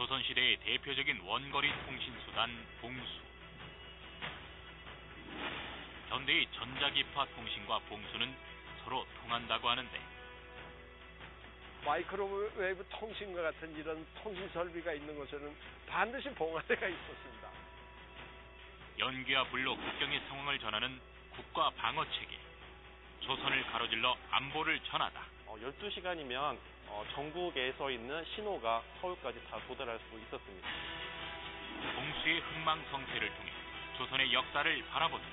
조선시대의 대표적인 원거리 통신수단 봉수. 현대의 전자기파 통신과 봉수는 서로 통한다고 하는데 마이크로웨이브 통신과 같은 이런 통신 설비가 있는 곳에는 반드시 봉화대가 있었습니다. 연기와 불로 국경의 상황을 전하는 국가 방어 체계. 조선을 가로질러 안보를 전하다. 어, 12시간이면 어, 전국에 서 있는 신호가 서울까지 다 도달할 수 있었습니다. 봉수의 흥망성쇠를 통해 조선의 역사를 바라본다.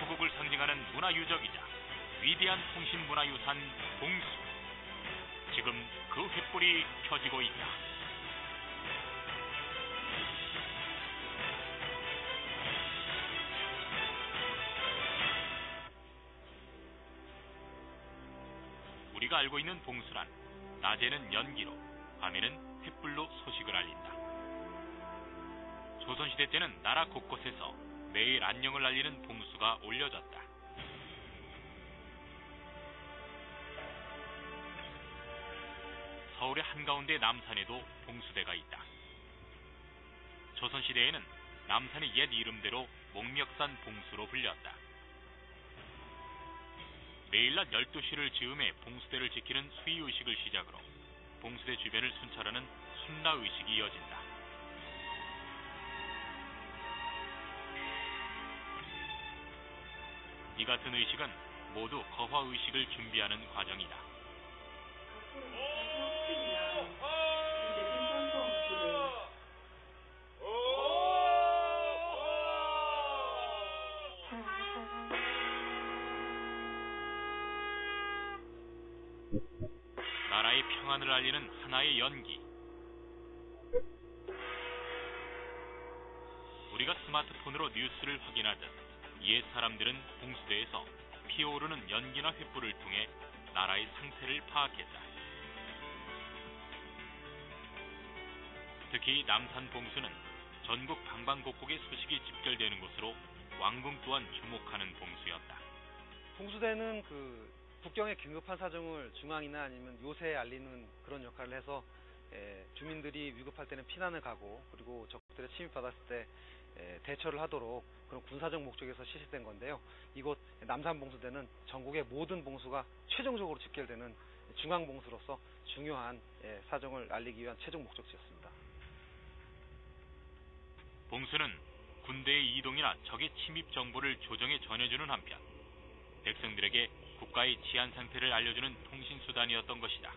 후국을 상징하는 문화유적이자 위대한 통신문화유산 봉수. 지금 그 횃불이 켜지고 있다. 우리가 알고 있는 봉수란 낮에는 연기로, 밤에는 횃불로 소식을 알린다. 조선시대 때는 나라 곳곳에서 매일 안녕을 알리는 봉수가 올려졌다. 서울의 한가운데 남산에도 봉수대가 있다. 조선시대에는 남산의 옛 이름대로 목멱산 봉수로 불렸다. 매일 낮 12시를 즈음에 봉수대를 지키는 수의의식을 시작으로 봉수대 주변을 순찰하는 순라의식이 이어진다. 이 같은 의식은 모두 거화의식을 준비하는 과정이다. 나라의 평안을 알리는 하나의 연기. 우리가 스마트폰으로 뉴스를 확인하듯 옛 사람들은 봉수대에서 피어오르는 연기나 횃불을 통해 나라의 상태를 파악했다. 특히 남산 봉수는 전국 방방곡곡의 소식이 집결되는 곳으로 왕궁 또한 주목하는 봉수였다. 봉수대는 그 국경의 긴급한 사정을 중앙이나 아니면 요새에 알리는 그런 역할을 해서 에, 주민들이 위급할 때는 피난을 가고 그리고 적들의 침입받았을 때 에, 대처를 하도록 그런 군사적 목적에서 시식된 건데요. 이곳 남산 봉수대는 전국의 모든 봉수가 최종적으로 집결되는 중앙 봉수로서 중요한 에, 사정을 알리기 위한 최종 목적지였습니다. 봉수는 군대의 이동이나 적의 침입 정보를 조정에 전해주는 한편 백성들에게 국가의 치안 상태를 알려주는 통신 수단이었던 것이다.